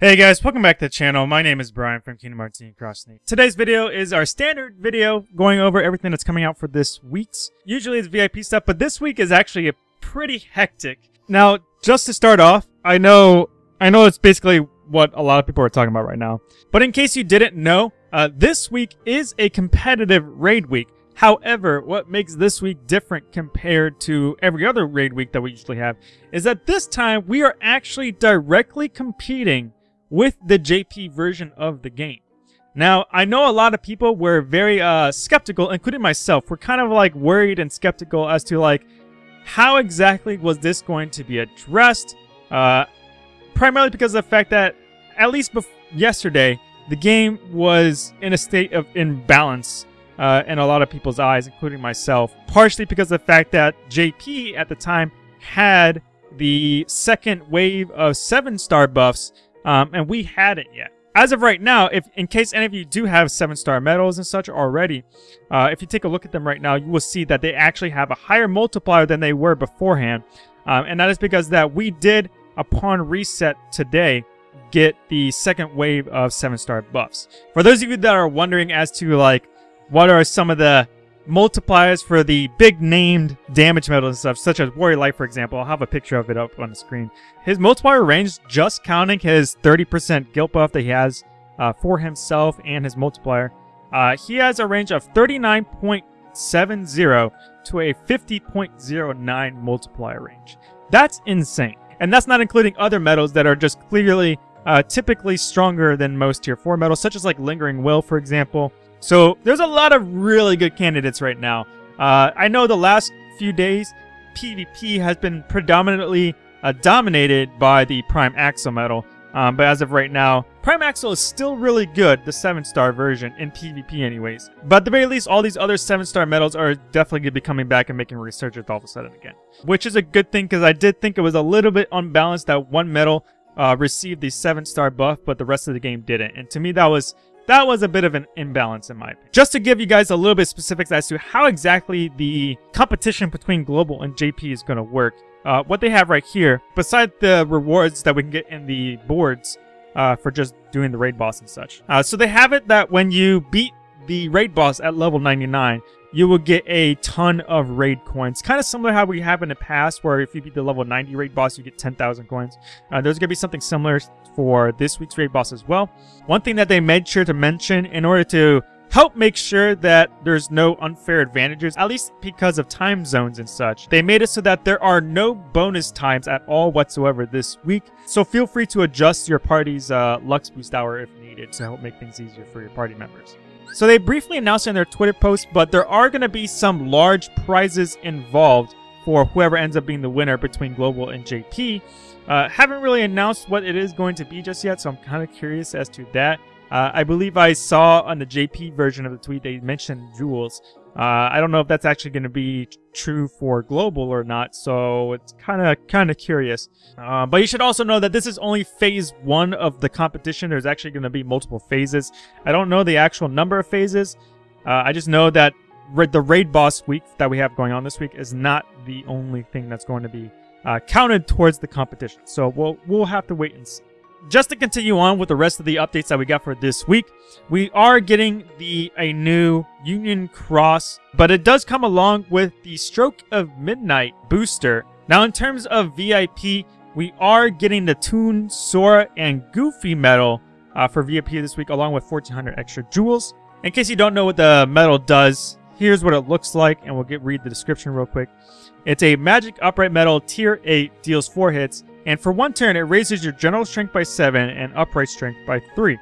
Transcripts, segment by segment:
Hey guys, welcome back to the channel. My name is Brian from Kingdom Hearts and Cross. Today's video is our standard video going over everything that's coming out for this week's. Usually it's VIP stuff, but this week is actually a pretty hectic. Now, just to start off, I know I know it's basically what a lot of people are talking about right now. But in case you didn't know, uh, this week is a competitive raid week. However, what makes this week different compared to every other raid week that we usually have is that this time we are actually directly competing with the JP version of the game. Now, I know a lot of people were very uh, skeptical, including myself. We're kind of like worried and skeptical as to like how exactly was this going to be addressed. Uh, primarily because of the fact that at least yesterday the game was in a state of imbalance uh, in a lot of people's eyes, including myself. Partially because of the fact that JP at the time had the second wave of seven star buffs um, and we hadn't yet. As of right now, if in case any of you do have seven star medals and such already, uh, if you take a look at them right now, you will see that they actually have a higher multiplier than they were beforehand. Um, and that is because that we did, upon reset today, get the second wave of seven star buffs. For those of you that are wondering as to like, what are some of the multipliers for the big named damage medals and stuff, such as Warrior Light, for example. I'll have a picture of it up on the screen. His multiplier range, just counting his 30% guilt buff that he has uh, for himself and his multiplier, uh, he has a range of 39.70 to a 50.09 multiplier range. That's insane. And that's not including other medals that are just clearly uh, typically stronger than most tier 4 medals, such as like Lingering Will, for example. So there's a lot of really good candidates right now. Uh, I know the last few days, PvP has been predominantly uh, dominated by the Prime Axel medal. Um, but as of right now, Prime Axel is still really good, the 7-star version, in PvP anyways. But at the very least, all these other 7-star medals are definitely going to be coming back and making resurgence all of a sudden again. Which is a good thing, because I did think it was a little bit unbalanced that one medal uh, received the 7-star buff, but the rest of the game didn't. And to me, that was that was a bit of an imbalance in my opinion. Just to give you guys a little bit specifics as to how exactly the competition between Global and JP is going to work, uh, what they have right here, besides the rewards that we can get in the boards uh, for just doing the raid boss and such. Uh, so they have it that when you beat the raid boss at level 99, you will get a ton of raid coins. Kind of similar how we have in the past, where if you beat the level 90 raid boss, you get 10,000 coins. Uh, there's going to be something similar for this week's raid boss as well. One thing that they made sure to mention in order to help make sure that there's no unfair advantages, at least because of time zones and such. They made it so that there are no bonus times at all whatsoever this week, so feel free to adjust your party's uh, Lux Boost hour if needed to help make things easier for your party members. So they briefly announced in their Twitter post, but there are going to be some large prizes involved for whoever ends up being the winner between Global and JP. Uh, haven't really announced what it is going to be just yet, so I'm kind of curious as to that. Uh, I believe I saw on the JP version of the tweet they mentioned jewels. Uh, I don't know if that's actually going to be true for global or not, so it's kind of kind of curious. Uh, but you should also know that this is only phase one of the competition. There's actually going to be multiple phases. I don't know the actual number of phases. Uh, I just know that the raid boss week that we have going on this week is not the only thing that's going to be uh, counted towards the competition. So we'll we'll have to wait and see just to continue on with the rest of the updates that we got for this week, we are getting the a new Union Cross, but it does come along with the Stroke of Midnight booster. Now, in terms of VIP, we are getting the Toon, Sora, and Goofy medal uh, for VIP this week, along with 1,400 extra jewels. In case you don't know what the medal does, here's what it looks like, and we'll get read the description real quick. It's a magic upright medal, tier 8, deals 4 hits, and for one turn, it raises your general strength by 7 and upright strength by 3.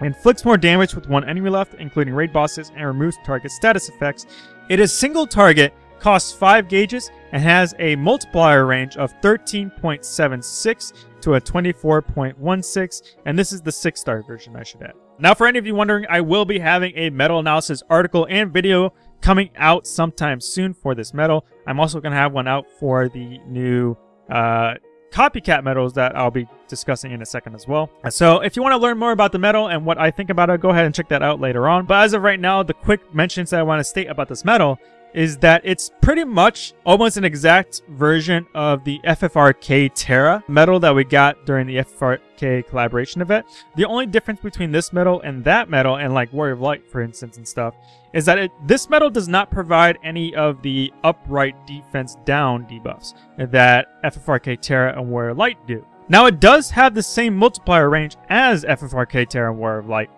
Inflicts more damage with one enemy left, including raid bosses, and removes target status effects. It is single target, costs 5 gauges, and has a multiplier range of 13.76 to a 24.16, and this is the 6-star version I should add. Now for any of you wondering, I will be having a medal analysis article and video coming out sometime soon for this medal. I'm also going to have one out for the new uh, copycat medals that I'll be discussing in a second as well. So if you want to learn more about the medal and what I think about it, go ahead and check that out later on. But as of right now, the quick mentions that I want to state about this medal is that it's pretty much almost an exact version of the FFRK Terra medal that we got during the FFRK collaboration event. The only difference between this medal and that medal, and like Warrior of Light, for instance, and stuff, is that it, this medal does not provide any of the upright defense down debuffs that FFRK Terra and Warrior of Light do. Now, it does have the same multiplier range as FFRK Terra and Warrior of Light,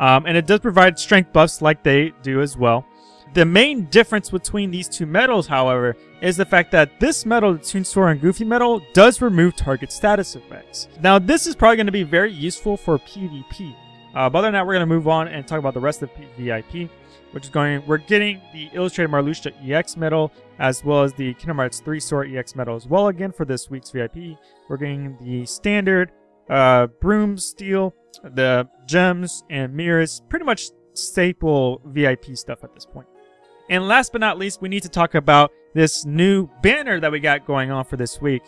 um, and it does provide strength buffs like they do as well. The main difference between these two medals, however, is the fact that this medal, the Toonsora and Goofy medal, does remove target status effects. Now, this is probably going to be very useful for PvP. Uh, but other than that, we're going to move on and talk about the rest of VIP, which is going, we're getting the Illustrated Marluxia EX medal, as well as the Kingdom Hearts 3 Sora EX medal as well again for this week's VIP. We're getting the standard uh, broom steel, the gems and mirrors, pretty much staple VIP stuff at this point. And last but not least, we need to talk about this new banner that we got going on for this week,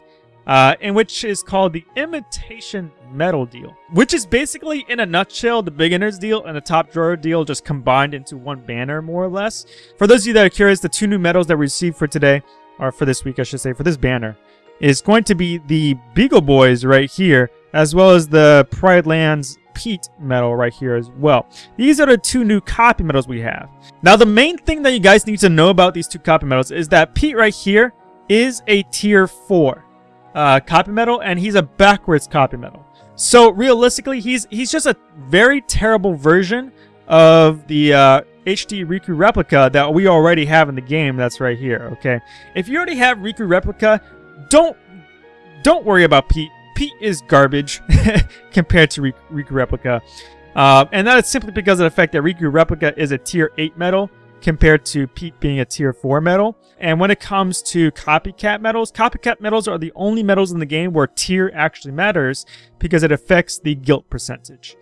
uh, in which is called the Imitation Medal Deal, which is basically, in a nutshell, the beginner's deal and the top drawer deal just combined into one banner, more or less. For those of you that are curious, the two new medals that we received for today, or for this week, I should say, for this banner, is going to be the Beagle Boys right here, as well as the Pride Lands Pete medal right here as well. These are the two new copy medals we have. Now, the main thing that you guys need to know about these two copy medals is that Pete right here is a tier 4 uh, copy medal, and he's a backwards copy medal. So, realistically, he's he's just a very terrible version of the uh, HD Riku replica that we already have in the game that's right here, okay? If you already have Riku replica, don't don't worry about Pete Pete is garbage compared to Riku Replica. Uh, and that is simply because of the fact that Riku Replica is a tier 8 medal compared to Pete being a tier 4 medal. And when it comes to copycat medals, copycat medals are the only medals in the game where tier actually matters because it affects the guilt percentage.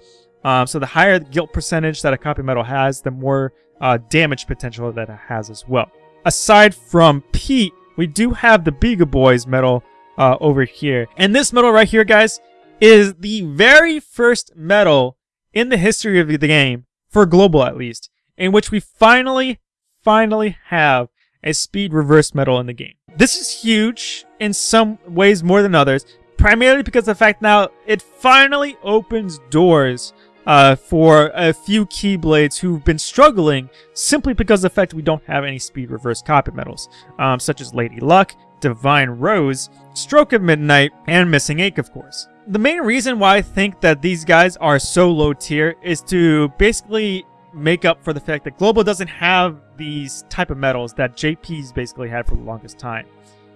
Um, so the higher the guilt percentage that a copy medal has, the more uh, damage potential that it has as well. Aside from Pete, we do have the Beagle Boys medal, uh, over here. And this medal right here, guys, is the very first medal in the history of the game, for global at least, in which we finally, finally have a speed reverse medal in the game. This is huge in some ways more than others, primarily because the fact now it finally opens doors uh, for a few Keyblades who've been struggling simply because of the fact we don't have any speed reverse copy medals, um, such as Lady Luck, Divine Rose, Stroke of Midnight, and Missing Ache, of course. The main reason why I think that these guys are so low tier is to basically make up for the fact that Global doesn't have these type of medals that JP's basically had for the longest time.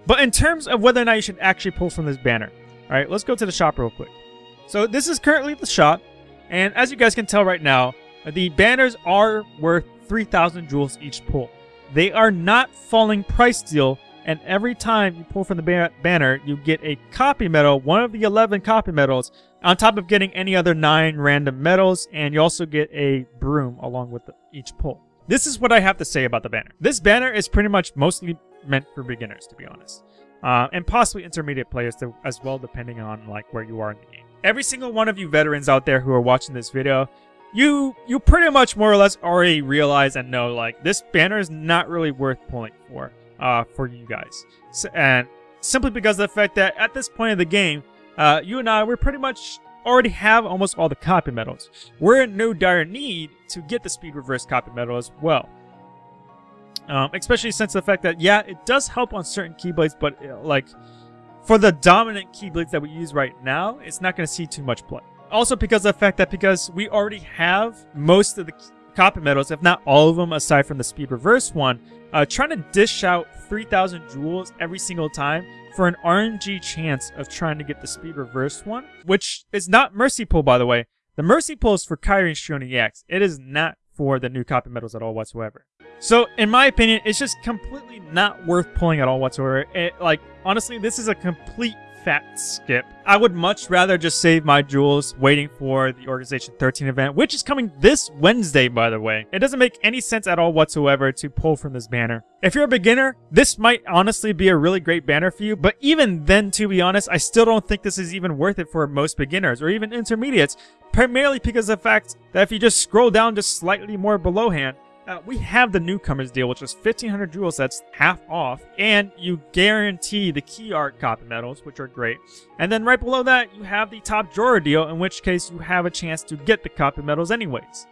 But in terms of whether or not you should actually pull from this banner, alright, let's go to the shop real quick. So this is currently the shop, and as you guys can tell right now, the banners are worth 3,000 jewels each pull. They are not falling price deal and every time you pull from the ba banner, you get a copy medal, one of the 11 copy medals, on top of getting any other 9 random medals, and you also get a broom along with the, each pull. This is what I have to say about the banner. This banner is pretty much mostly meant for beginners, to be honest. Uh, and possibly intermediate players to, as well, depending on like where you are in the game. Every single one of you veterans out there who are watching this video, you you pretty much more or less already realize and know like this banner is not really worth pulling for uh, for you guys. And simply because of the fact that at this point of the game, uh, you and I, we're pretty much already have almost all the copy medals. We're in no dire need to get the speed reverse copy medal as well. Um, especially since the fact that, yeah, it does help on certain Keyblades, but uh, like for the dominant Keyblades that we use right now, it's not going to see too much play. Also because of the fact that because we already have most of the copy medals, if not all of them aside from the speed reverse one, uh, trying to dish out 3,000 jewels every single time for an RNG chance of trying to get the speed reverse one, which is not Mercy Pull, by the way. The Mercy Pull is for Kairi and Strioni EX. It is not for the new copy medals at all whatsoever. So, in my opinion, it's just completely not worth pulling at all whatsoever. It, like, honestly, this is a complete fat skip. I would much rather just save my jewels waiting for the Organization 13 event, which is coming this Wednesday, by the way. It doesn't make any sense at all whatsoever to pull from this banner. If you're a beginner, this might honestly be a really great banner for you, but even then, to be honest, I still don't think this is even worth it for most beginners or even intermediates, primarily because of the fact that if you just scroll down just slightly more below hand, Uh, we have the newcomers deal, which is 1500 jewels, that's half off, and you guarantee the key art copy medals, which are great. And then right below that, you have the top drawer deal, in which case you have a chance to get the copy medals anyways.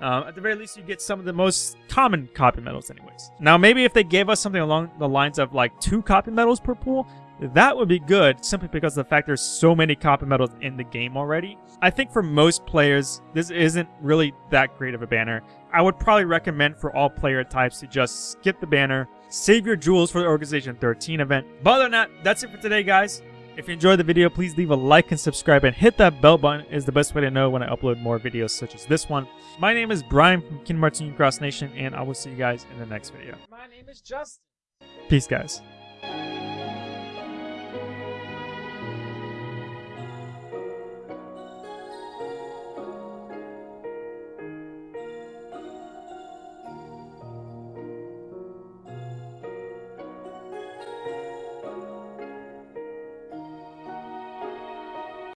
Uh, at the very least, you get some of the most common copy medals anyways. Now, maybe if they gave us something along the lines of like two copy medals per pool, that would be good simply because of the fact there's so many copper medals in the game already. I think for most players, this isn't really that great of a banner. I would probably recommend for all player types to just skip the banner, save your jewels for the Organization 13 event. But other than that, that's it for today, guys. If you enjoyed the video, please leave a like and subscribe and hit that bell button is the best way to know when I upload more videos such as this one. My name is Brian from Kin Martin Cross Nation and I will see you guys in the next video. My name is Justin. Peace guys thank you